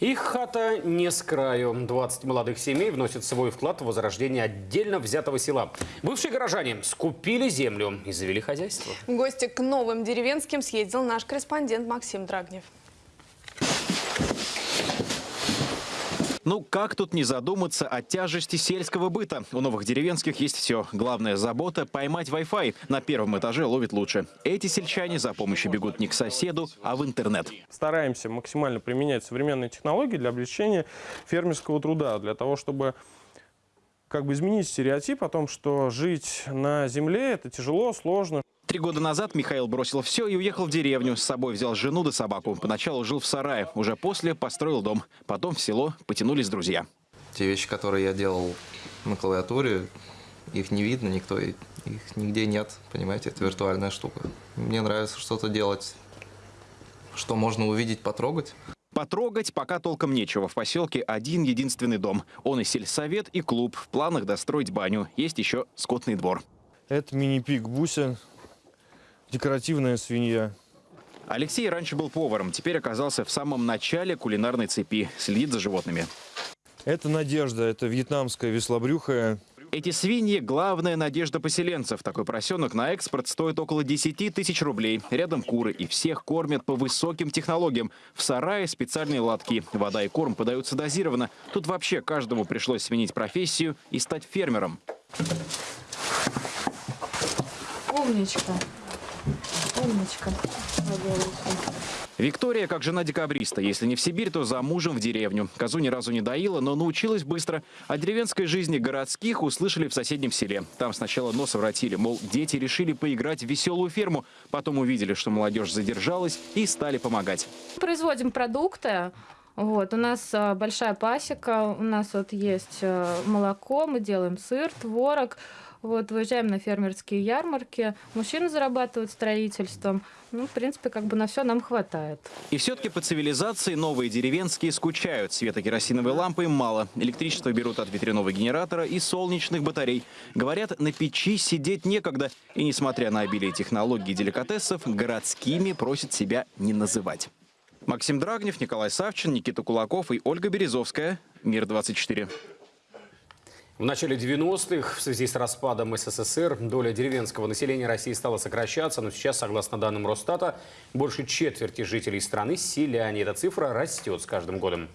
Их хата не с краю. 20 молодых семей вносят свой вклад в возрождение отдельно взятого села. Бывшие горожане скупили землю и завели хозяйство. В гости к новым деревенским съездил наш корреспондент Максим Драгнев. Ну, как тут не задуматься о тяжести сельского быта? У новых деревенских есть все. Главная забота – поймать Wi-Fi. На первом этаже ловит лучше. Эти сельчане за помощью бегут не к соседу, а в интернет. Стараемся максимально применять современные технологии для облегчения фермерского труда, для того, чтобы как бы изменить стереотип о том, что жить на земле – это тяжело, сложно. Три года назад Михаил бросил все и уехал в деревню. С собой взял жену да собаку. Поначалу жил в сарае, уже после построил дом. Потом в село потянулись друзья. Те вещи, которые я делал на клавиатуре, их не видно, никто, их нигде нет, понимаете, это виртуальная штука. Мне нравится что-то делать, что можно увидеть, потрогать. Потрогать пока толком нечего. В поселке один единственный дом. Он и сельсовет, и клуб. В планах достроить баню. Есть еще скотный двор. Это мини-пик Буся, декоративная свинья. Алексей раньше был поваром, теперь оказался в самом начале кулинарной цепи. Следит за животными. Это Надежда, это вьетнамская веслобрюхая. Эти свиньи – главная надежда поселенцев. Такой поросенок на экспорт стоит около 10 тысяч рублей. Рядом куры, и всех кормят по высоким технологиям. В сарае специальные лотки. Вода и корм подаются дозированно. Тут вообще каждому пришлось сменить профессию и стать фермером. Умничка. Умничка. Виктория, как жена декабриста, если не в Сибирь, то за мужем в деревню. Козу ни разу не доила, но научилась быстро. О деревенской жизни городских услышали в соседнем селе. Там сначала нос воротили, мол, дети решили поиграть в веселую ферму. Потом увидели, что молодежь задержалась и стали помогать. Производим продукты. Вот, у нас а, большая пасека, у нас вот есть а, молоко, мы делаем сыр, творог. Вот, выезжаем на фермерские ярмарки. Мужчины зарабатывают строительством. Ну, в принципе, как бы на все нам хватает. И все-таки по цивилизации новые деревенские скучают. Света керосиновой лампы мало. Электричество берут от ветряного генератора и солнечных батарей. Говорят, на печи сидеть некогда. И несмотря на обилие технологий и деликатесов, городскими просят себя не называть. Максим Драгнев, Николай Савчин, Никита Кулаков и Ольга Березовская. Мир-24. В начале 90-х в связи с распадом СССР доля деревенского населения России стала сокращаться, но сейчас, согласно данным Росстата, больше четверти жителей страны – селяне. Эта цифра растет с каждым годом.